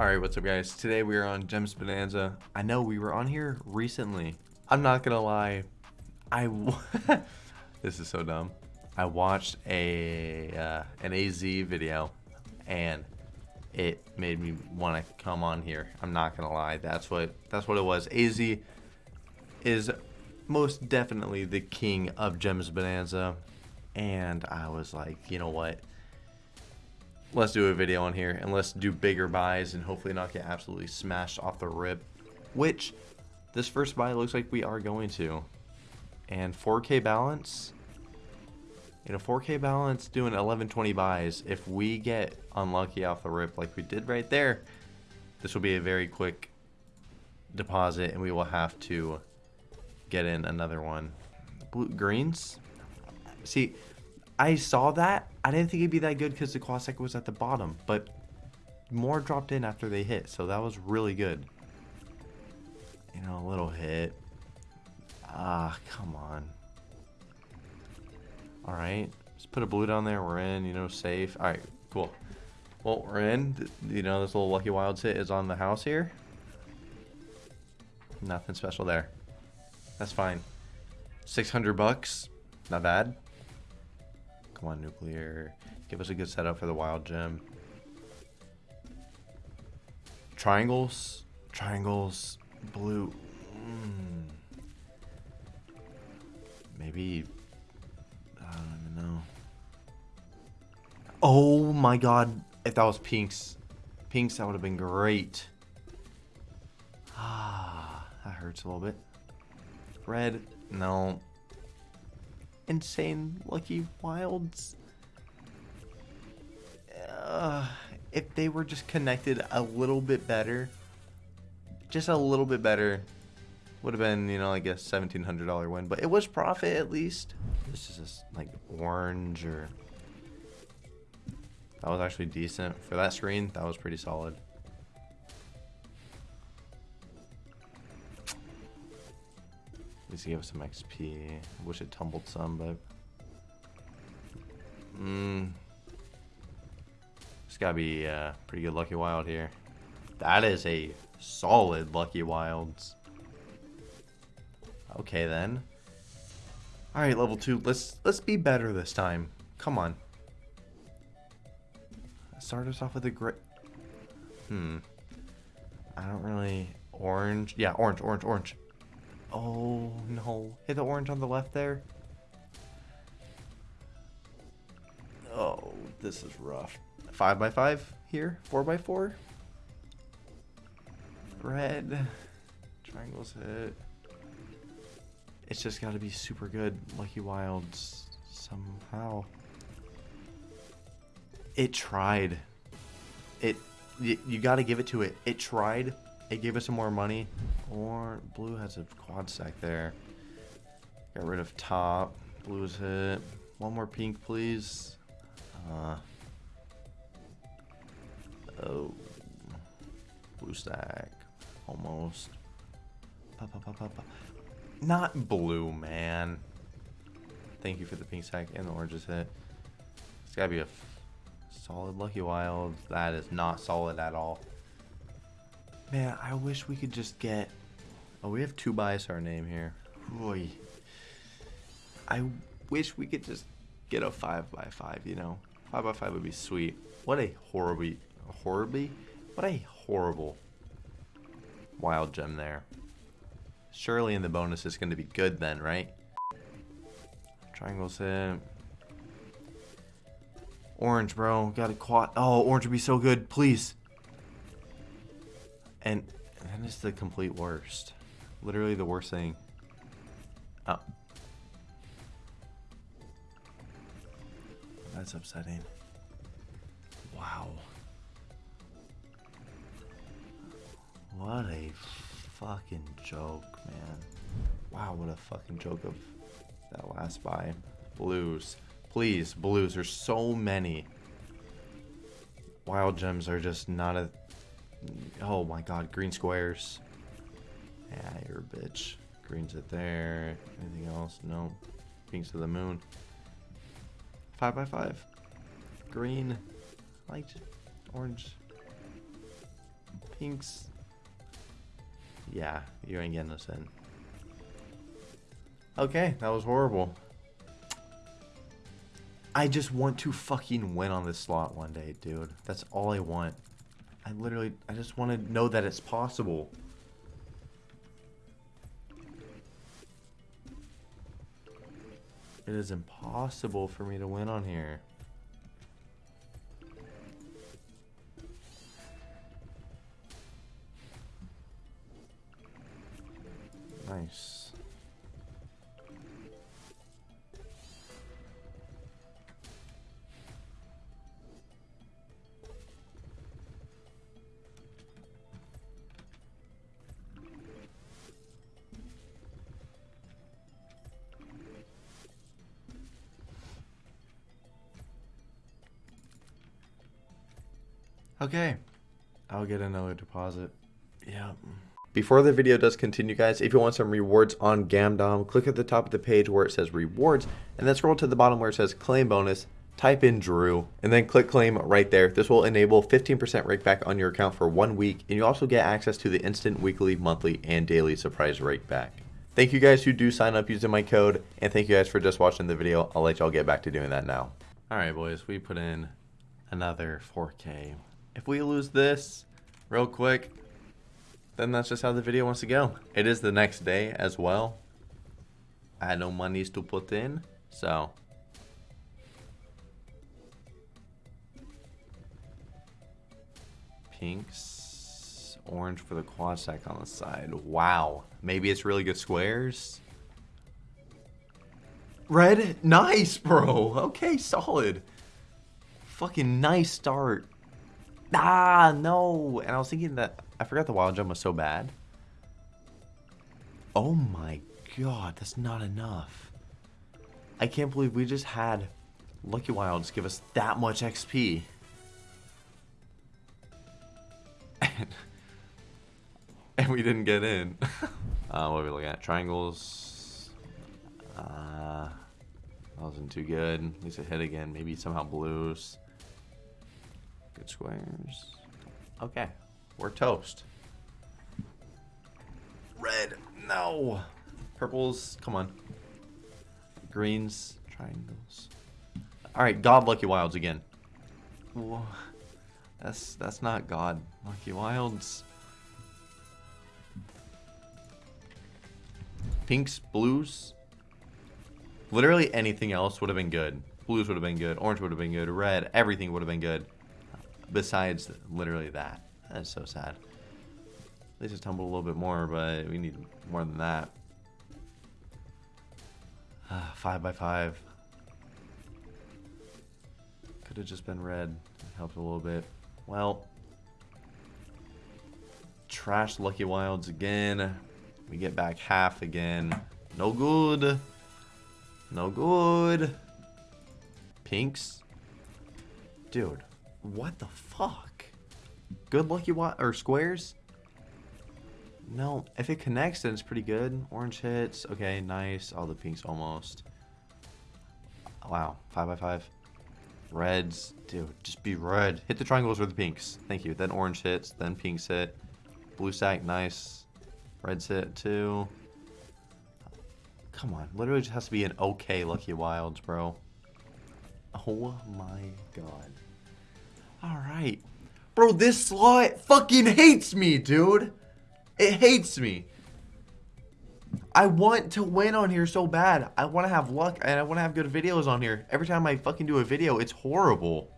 Alright, what's up guys? Today we are on Gems Bonanza. I know we were on here recently. I'm not gonna lie. I this is so dumb. I watched a uh, an AZ video and it made me want to come on here. I'm not gonna lie. That's what that's what it was. AZ is most definitely the king of Gems Bonanza. And I was like, you know what? Let's do a video on here and let's do bigger buys and hopefully not get absolutely smashed off the rip which this first buy looks like we are going to. And 4k balance you know 4k balance doing 1120 buys. If we get unlucky off the rip like we did right there this will be a very quick deposit and we will have to get in another one. Blue greens. See I saw that. I didn't think it'd be that good because the Quasec was at the bottom, but more dropped in after they hit, so that was really good. You know, a little hit. Ah, come on. Alright, just put a blue down there. We're in, you know, safe. Alright, cool. Well, we're in. You know, this little Lucky Wilds hit is on the house here. Nothing special there. That's fine. 600 bucks. Not bad. Come on, nuclear. Give us a good setup for the wild gem. Triangles. Triangles. Blue. Mm. Maybe. I don't even know. Oh my god. If that was pinks. Pinks, that would have been great. Ah, that hurts a little bit. Red. No insane lucky wilds. Uh, if they were just connected a little bit better, just a little bit better, would have been, you know, like a $1,700 win. But it was profit at least. This is just like orange or... That was actually decent. For that screen, that was pretty solid. Least give us some XP. I wish it tumbled some, but... Mmm. It's gotta be uh, pretty good Lucky Wild here. That is a solid Lucky Wilds. Okay, then. Alright, level 2. Let's let's be better this time. Come on. Start us off with a great... Hmm. I don't really... Orange. Yeah, orange, orange, orange. Oh, no. Hit the orange on the left there. Oh, this is rough. 5 by 5 here. 4 by 4 Red. Triangles hit. It's just got to be super good. Lucky Wilds somehow. It tried. It. You, you got to give it to it. It tried. It gave us some more money. Or blue has a quad stack there. Got rid of top. Blue's hit. One more pink, please. Uh, oh. Blue stack. Almost. Not blue, man. Thank you for the pink sack and the oranges hit. It's gotta be a solid Lucky Wild. That is not solid at all. Man, I wish we could just get... Oh, we have two buys our name here. Boy. I wish we could just get a 5 by 5 you know? 5 by 5 would be sweet. What a horribly... Horribly? What a horrible wild gem there. Surely in the bonus is going to be good then, right? Triangles hit. Orange, bro. Got a quad. Oh, orange would be so good. Please. And that is the complete worst. Literally the worst thing. Oh. That's upsetting. Wow. What a fucking joke, man. Wow, what a fucking joke of that last buy. Blues. Please, blues. There's so many. Wild gems are just not a Oh my god, green squares. Yeah, you're a bitch. Green's it there. Anything else? No. Pink's to the moon. Five by five. Green. Light. Orange. Pinks. Yeah, you ain't getting us in. Okay, that was horrible. I just want to fucking win on this slot one day, dude. That's all I want. I literally, I just want to know that it's possible. It is impossible for me to win on here. Nice. Okay. I'll get another deposit. Yeah. Before the video does continue, guys, if you want some rewards on Gamdom, click at the top of the page where it says rewards, and then scroll to the bottom where it says claim bonus, type in Drew, and then click claim right there. This will enable 15% rake back on your account for one week, and you also get access to the instant weekly, monthly, and daily surprise rake back. Thank you guys who do sign up using my code, and thank you guys for just watching the video. I'll let y'all get back to doing that now. Alright boys, we put in another 4K. If we lose this real quick, then that's just how the video wants to go. It is the next day as well. I had no monies to put in, so. Pinks, orange for the quad stack on the side. Wow, maybe it's really good squares. Red, nice, bro. Okay, solid. Fucking nice start. Ah, no. And I was thinking that I forgot the wild gem was so bad. Oh my god, that's not enough. I can't believe we just had Lucky Wilds give us that much XP. And, and we didn't get in. uh, what are we looking at? Triangles. Uh, that wasn't too good. At least it hit again. Maybe somehow blues. Good squares. Okay. We're toast. Red. No. Purples. Come on. Greens. Triangles. Alright, God Lucky Wilds again. Whoa. That's that's not God Lucky Wilds. Pinks, blues. Literally anything else would have been good. Blues would have been good. Orange would have been good. Red. Everything would have been good. Besides literally that. That's so sad. They just tumbled a little bit more, but we need more than that. Uh, five by five. Could have just been red. It helped a little bit. Well, trash Lucky Wilds again. We get back half again. No good. No good. Pinks. Dude, what the fuck? Good lucky what or squares? No, if it connects, then it's pretty good. Orange hits. Okay, nice. All the pinks almost. Wow, five by five. Reds, dude, just be red. Hit the triangles or the pinks. Thank you. Then orange hits, then pinks hit. Blue sack, nice. Reds hit too. Come on, literally just has to be an okay Lucky Wilds, bro. Oh my god. Alright, Bro, this slot fucking hates me, dude. It hates me. I want to win on here so bad. I want to have luck and I want to have good videos on here. Every time I fucking do a video, it's horrible.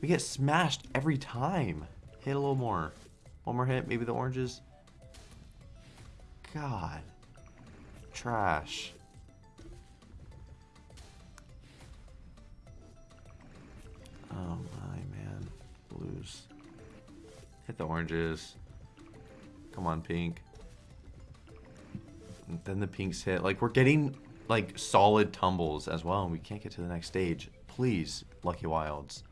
We get smashed every time. Hit a little more. One more hit, maybe the oranges. God. Trash. Blues. Hit the oranges. Come on, pink. And then the pinks hit. Like, we're getting, like, solid tumbles as well, and we can't get to the next stage. Please, Lucky Wilds.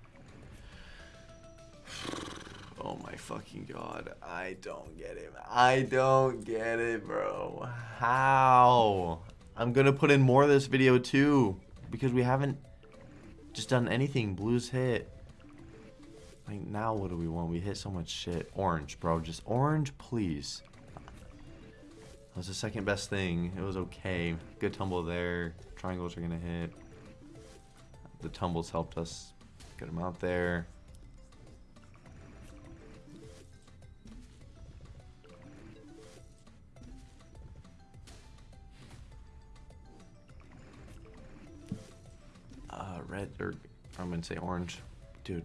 Oh my fucking god. I don't get it. I don't get it, bro. How? I'm gonna put in more of this video too. Because we haven't just done anything. Blues hit. Like, now what do we want? We hit so much shit. Orange, bro. Just orange, please. That was the second best thing. It was okay. Good tumble there. Triangles are going to hit. The tumbles helped us get them out there. Uh, red, or I'm going to say orange. Dude,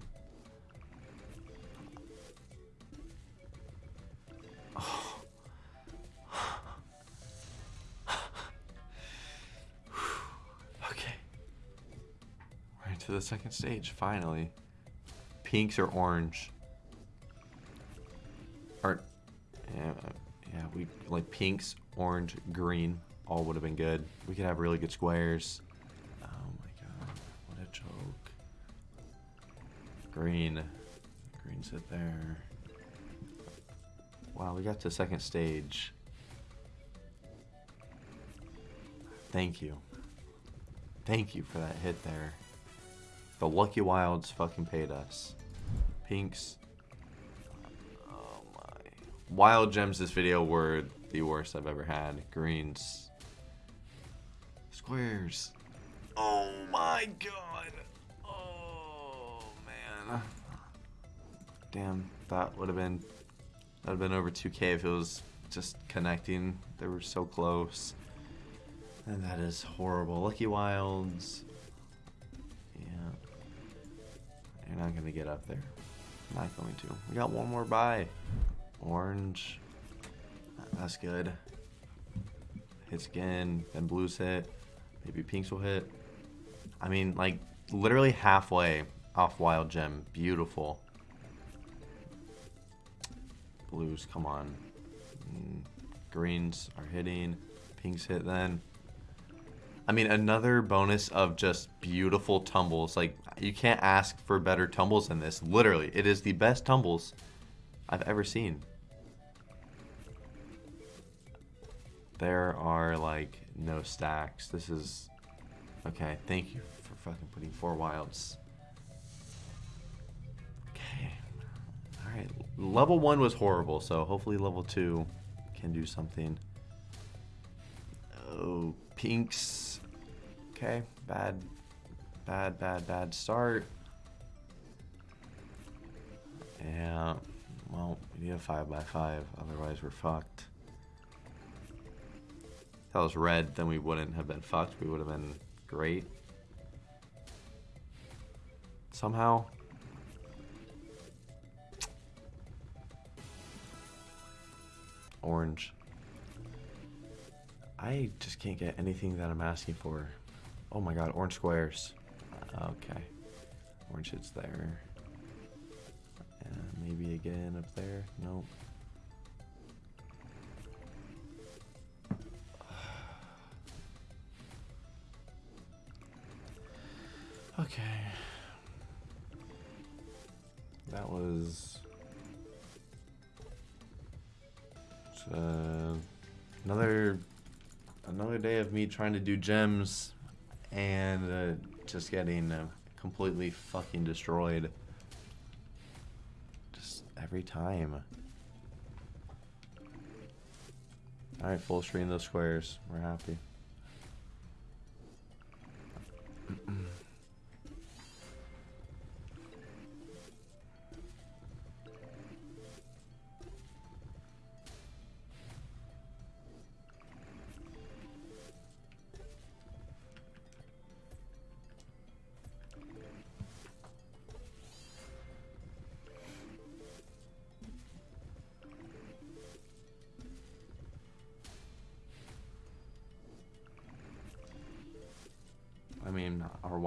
second stage, finally. Pinks or orange? Or, yeah, yeah, we, like pinks, orange, green, all would have been good. We could have really good squares. Oh my god, what a joke. Green. Green sit there. Wow, we got to second stage. Thank you. Thank you for that hit there. The Lucky Wilds fucking paid us. Pinks. Oh my. Wild gems this video were the worst I've ever had. Greens. Squares. Oh my god. Oh man. Damn, that would have been that would have been over 2k if it was just connecting. They were so close. And that is horrible. Lucky Wilds. Not going to get up there. Not going to. We got one more buy. Orange. That's good. Hits again. Then blues hit. Maybe pinks will hit. I mean, like, literally halfway off Wild Gem. Beautiful. Blues, come on. Mm, greens are hitting. Pinks hit then. I mean, another bonus of just beautiful tumbles. Like, you can't ask for better tumbles than this. Literally, it is the best tumbles I've ever seen. There are, like, no stacks. This is... Okay, thank you for fucking putting four wilds. Okay. Alright, level one was horrible, so hopefully level two can do something. Oh, pinks Okay, bad, bad, bad, bad start. Yeah, well, we need a 5 by 5 otherwise we're fucked. If that was red, then we wouldn't have been fucked. We would have been great. Somehow. Orange. I just can't get anything that I'm asking for. Oh my god, orange squares. Okay. Orange hits there. Maybe again up there. Nope. Okay. That was uh, another another day of me trying to do gems and uh, just getting uh, completely fucking destroyed. Just every time. Alright, full screen those squares. We're happy.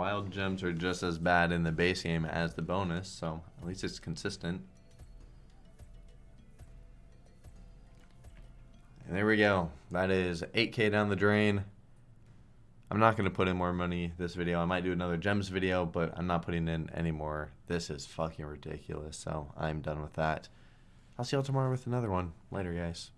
wild gems are just as bad in the base game as the bonus, so at least it's consistent. And there we go. That is 8k down the drain. I'm not going to put in more money this video. I might do another gems video, but I'm not putting in any more. This is fucking ridiculous, so I'm done with that. I'll see y'all tomorrow with another one. Later, guys.